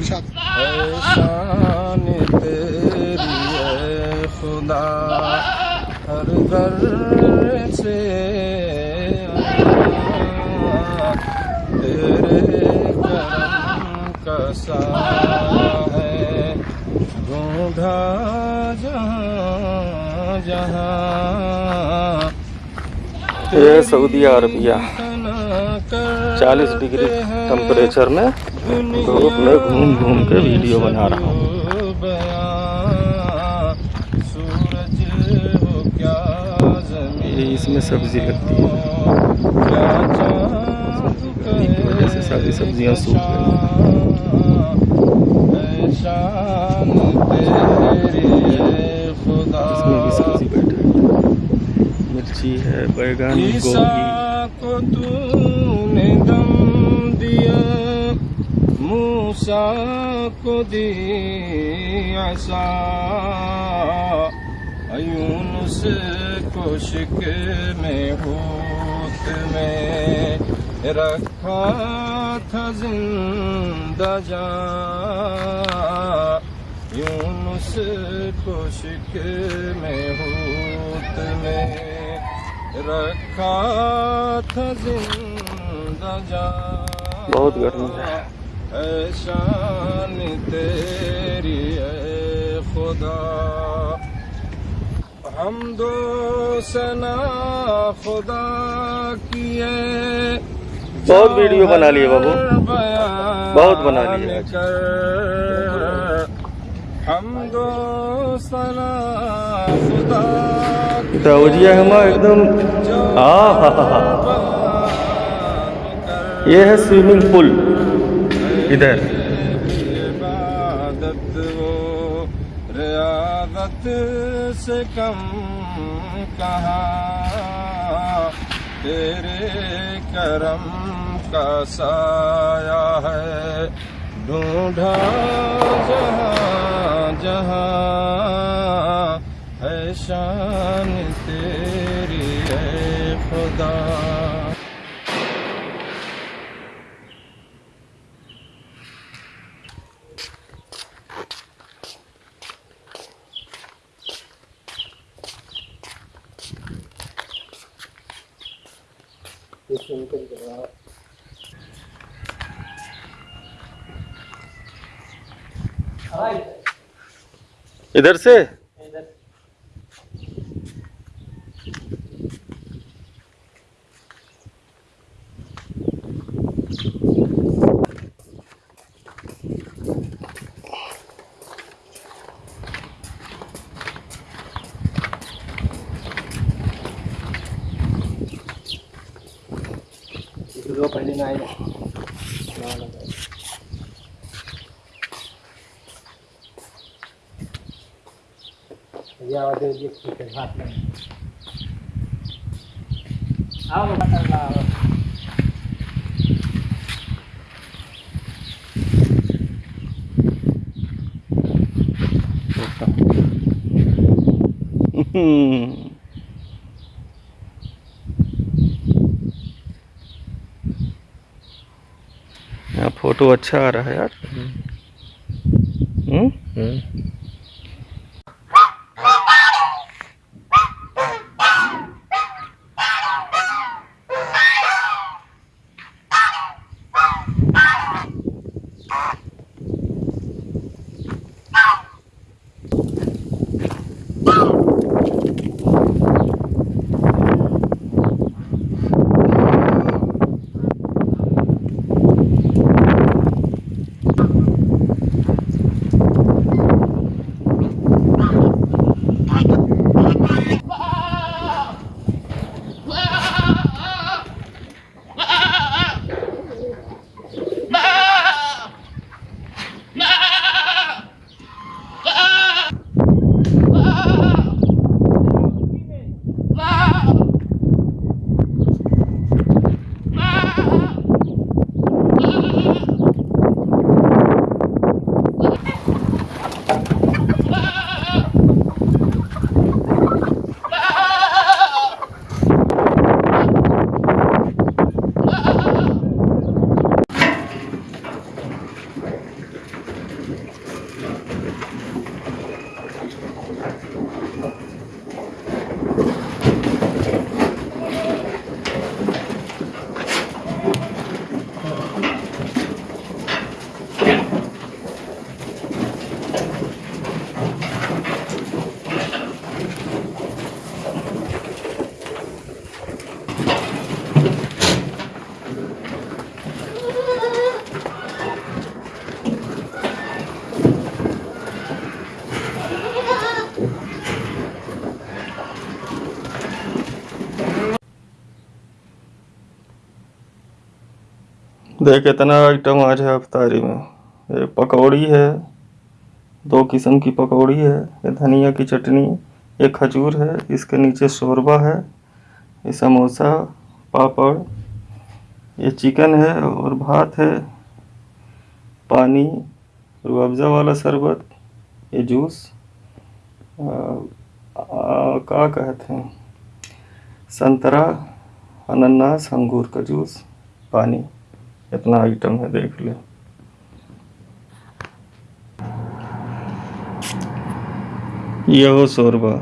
इरशाद। शान तेरी है खुदा हर घर से तेरे करम का है। ढूंढा जहाँ जहाँ ये सऊदी अरबिया। 40 डिग्री टेम्परेचर में। धूप में घूम घूम के वीडियो बना रहा हूँ। इसमें सब्ज़ी लगती है। की वजह से सारी सब्ज़ियाँ सूख गई। इसमें भी सब्ज़ी है मिर्ची है, बैगन, गोभी। को तूने दम दिया? मूसा को दी आसा यूनुस को शिक में होत में रखा था ज़िंदा जा। यूनुस को शिक में होत में रखा था ज़िंदा जा। बहुत गर्मी है शान तेरी है खुदा। हम दो सना खुदा किए बहुत वीडियो बना लिए बाबू। बहुत बना लिए हम दो सना खुदा दाउजिया हमा एकदम हाँ हाँ हाँ हाँ। ये है स्विमिंग पूल। इधर। रियादत से कम कहा, तेरे करम का साया है, ढूंढा जहाँ जहाँ है शान तेरी है खुदा। इधर से? हाथ में आओ बता हम्म, फ़ोटो अच्छा आ रहा है यार। हम्म। देख कितना आइटम आज है अफ्तारी में। ये पकौड़ी है, दो किस्म की पकौड़ी है, ये धनिया की चटनी, ये खजूर है, इसके नीचे शोरबा है, ये समोसा, पापड़, ये चिकन है और भात है, पानी रूअफ़ज़ा वाला शरबत, ये जूस का कहते हैं? संतरा अनानास अंगूर का जूस, पानी। इतना आइटम है, देख ले। यहो शोरबा।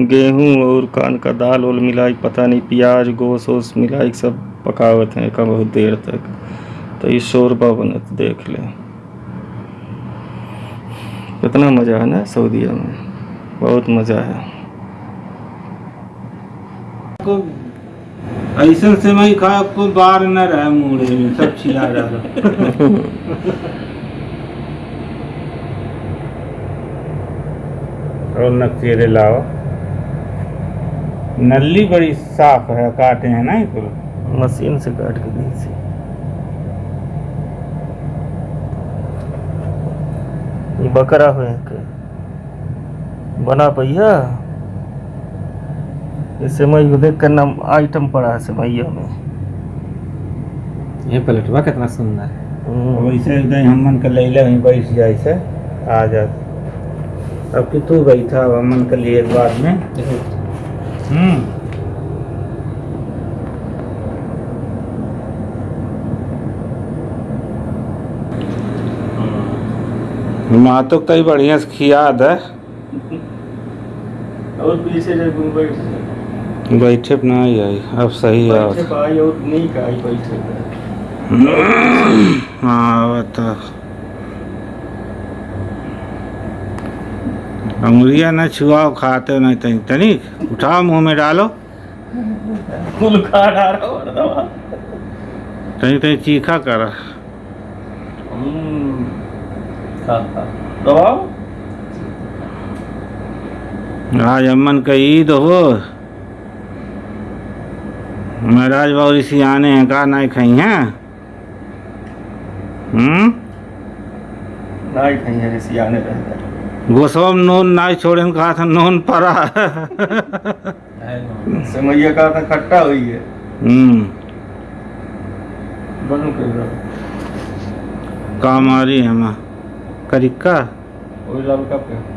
गेहूँ और कान का दाल वाल मिलाई, पता नहीं, प्याज, गोश वोश मिलाई, सब पकावत हैं का बहुत देर तक। तो ये शोरबा बनत देख ले। कितना मज़ा है ना सऊदीया में? बहुत मज़ा है। ऐसा सेवई खा को बार न रहे मुड़े में सब छिला रहा और नक्शेरे लाओ। नली बड़ी साफ़ है काटे हैं ना इसको मशीन से काट के दी थी। ये बकरा हुए के बना पहिया? ये सेवई को देख कर नाम आइटम पड़ा है सेवैया में। ये पलटवा कितना सुंदर है। हम्म, वैसे एकदम हमन के लैले वहीं बैठ जाए से आ जा। अब कि तू बैठा अब हमन के लिए एक बार में। हम्म। माँ तो कई बढ़िया से खिया दे। और पीछे जब बैठ। बैठे पे नहीं आई। अब सही है। बैठे पाई और नहीं आई बैठे। हाँ बता अंगुरिया न छुआओ खाते नहीं तनी तनिक उठाओ मुँह में डालो। फुल खा रहा तनी तनी चीखा कर। हम्म, खा खा दबाओ। आज अम्मन का ईद हो। महाराज बाबू आने हैं का नहीं खाई हैं? हम्म? नहीं खाई है गोसम नून नहीं छोड़े कहा था नून पड़ा। समैया का था खट्टा हुई है। हम्म। रहा कामारी है माँ। करिका वही लाल का पे।